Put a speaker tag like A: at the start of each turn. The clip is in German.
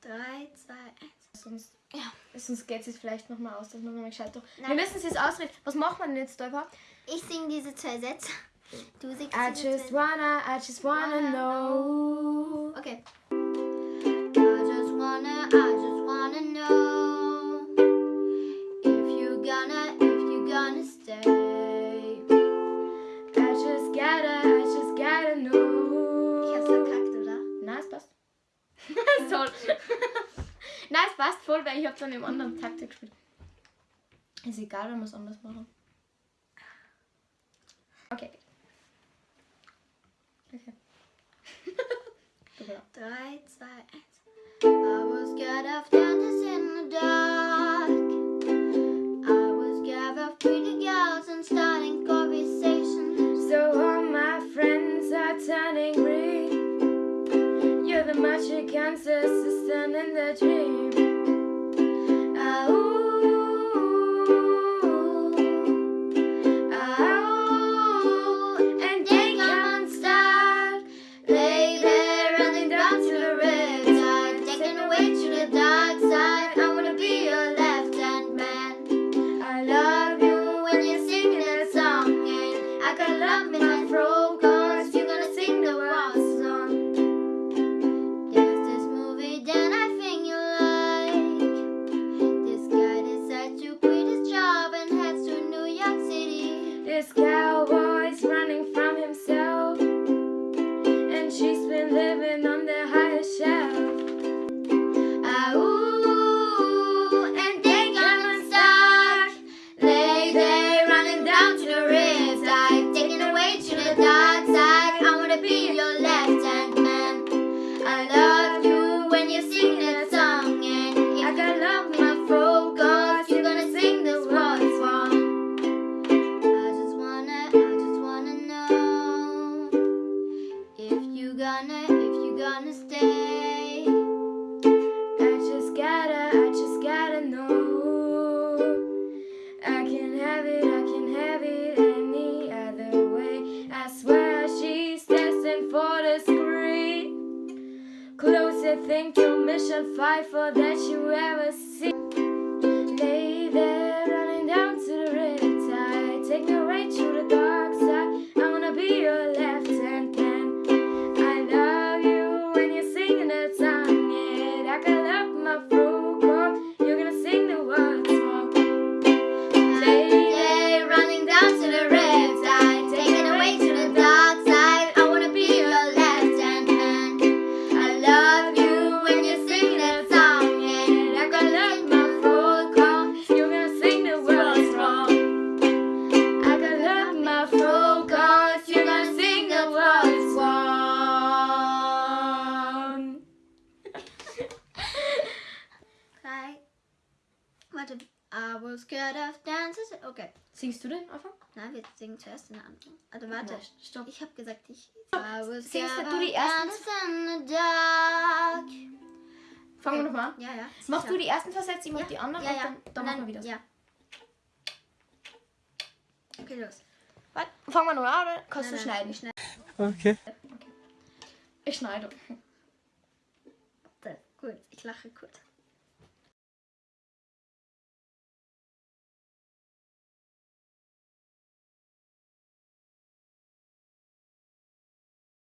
A: 3, 2, 1. Sonst, ja. sonst geht es jetzt vielleicht nochmal aus, dass man nochmal gescheit. Wir müssen es jetzt ausreden. Was macht man denn jetzt, Däuber?
B: Ich singe diese zwei Sätze. Du singst
A: I just wanna, I just wanna know.
B: Okay.
A: Nein, es passt voll, weil ich habe dann im anderen Taktik gespielt. Ist egal, wenn wir es anders machen. Okay. Okay.
B: 3, 2, 1. I was scared of darkness in the dark. I was scared of pretty girls and starting conversations.
A: So all my friends are turning red. You're the magic ancestor in the dream.
B: this guy.
A: Closer, thank you, Mission 5, for that you ever my throat. chord. You're gonna sing words wrong.
B: Drei. Warte. I was scared of dances. Okay.
A: Singst du den einfach?
B: Nein, wir singen zuerst den Anfang. Also warte.
A: Stopp.
B: Ich habe gesagt, ich. I was
A: Singst
B: scared
A: du die ersten-
B: dances.
A: Fangen wir nochmal an.
B: Ja, ja.
A: Mach
B: sicher.
A: du die ersten Sätze, ich mach
B: Ja.
A: die anderen
B: Ja,
A: und
B: ja.
A: dann, dann machen wir wieder.
B: Ja. Okay, los.
A: Warte, fangen wir nochmal an oder kannst
B: Nein,
A: du
B: nein,
A: schneiden?
B: ich schneide.
C: Okay.
A: Ich schneide.
B: Gut, ich lache kurz.